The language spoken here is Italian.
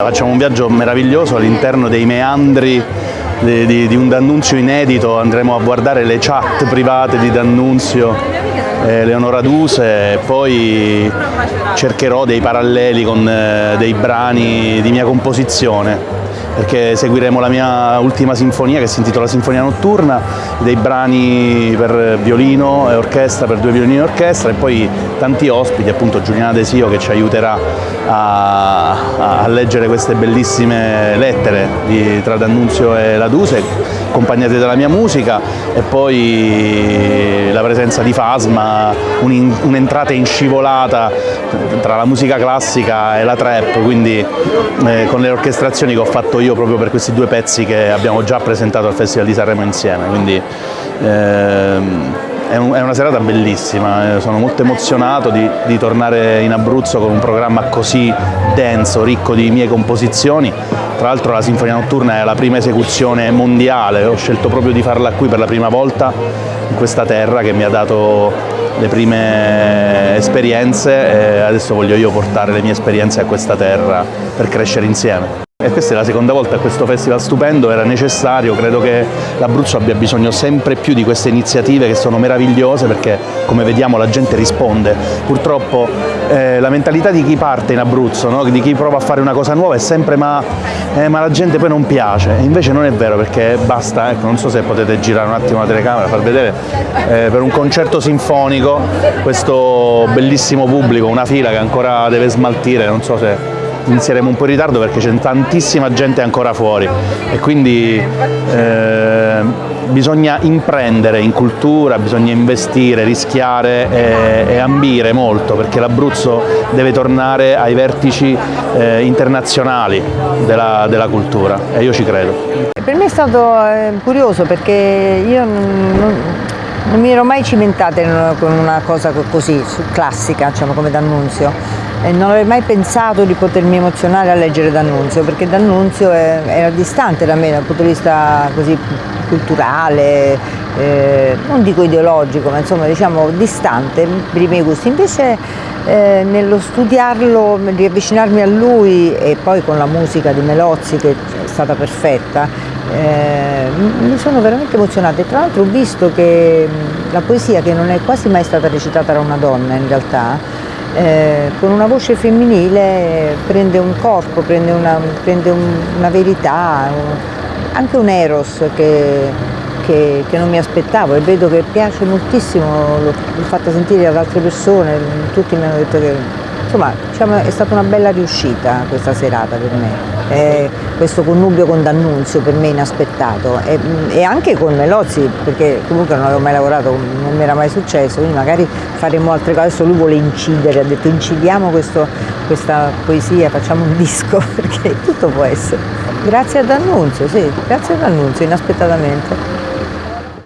Facciamo un viaggio meraviglioso all'interno dei meandri di, di, di, un D'Annunzio inedito, andremo a guardare le chat private di D'Annunzio, eh, Leonora Duse e poi cercherò dei paralleli con eh, dei brani di mia composizione perché seguiremo la mia ultima sinfonia che si intitola Sinfonia Notturna, dei brani per violino e orchestra, per due violini e orchestra e poi tanti ospiti, appunto Giuliana Desio che ci aiuterà a, a leggere queste bellissime lettere di, tra D'Annunzio e Laduse, accompagnate dalla mia musica e poi la presenza di Fasma, un'entrata in scivolata tra la musica classica e la trap, quindi eh, con le orchestrazioni che ho fatto io proprio per questi due pezzi che abbiamo già presentato al Festival di Sanremo insieme. Quindi, ehm, è, una serata bellissima, eh, sono molto emozionato di, di, tornare in Abruzzo con un programma così denso, ricco di mie composizioni. Tra l'altro la Sinfonia Notturna è la prima esecuzione mondiale, ho scelto proprio di farla qui per la prima volta in questa terra che mi ha dato le prime esperienze e adesso voglio io portare le mie esperienze a questa terra per crescere insieme. E questa è la seconda volta a questo festival stupendo, era necessario, credo che l'Abruzzo abbia bisogno sempre più di queste iniziative che sono meravigliose perché come vediamo la gente risponde. Purtroppo eh, la mentalità di chi parte in Abruzzo, no? di chi prova a fare una cosa nuova è sempre ma, eh, ma la gente poi non piace, invece non è vero perché basta, ecco, non so se potete girare un attimo la telecamera, far vedere eh, per un concerto sinfonico questo bellissimo pubblico, una fila che ancora deve smaltire, non so se inizieremo un po' in ritardo perché c'è tantissima gente ancora fuori. E quindi eh, bisogna imprendere in cultura, bisogna investire, rischiare e, e ambire molto perché l'Abruzzo deve tornare ai vertici eh, internazionali della, della, cultura. E io ci credo. Per me è stato eh, curioso perché io non, non mi ero mai cimentata con una cosa così, classica, diciamo, come D'Annunzio e non avrei mai pensato di potermi emozionare a leggere D'Annunzio perché D'Annunzio era distante da me dal punto di vista così culturale, eh, non dico ideologico, ma insomma diciamo distante per i miei gusti. Invece eh, nello studiarlo, riavvicinarmi a lui e poi con la musica di Melozzi che è stata perfetta, eh, mi sono veramente emozionata e tra l'altro ho visto che la poesia che non è quasi mai stata recitata da una donna in realtà, eh, con una voce femminile prende un corpo, prende una, prende un, una verità, un, anche un eros che, che, che, non mi aspettavo e vedo che piace moltissimo, l'ho fatta sentire ad altre persone, tutti mi hanno detto che Insomma, diciamo, è stata una bella riuscita questa serata per me, eh, questo connubio con D'Annunzio per me inaspettato e, e, anche con Melozzi perché comunque non avevo mai lavorato, non mi era mai successo, quindi magari faremo altre cose, adesso lui vuole incidere, ha detto incidiamo questo, questa poesia, facciamo un disco perché tutto può essere. Grazie ad D'Annunzio, sì, grazie ad D'Annunzio, inaspettatamente.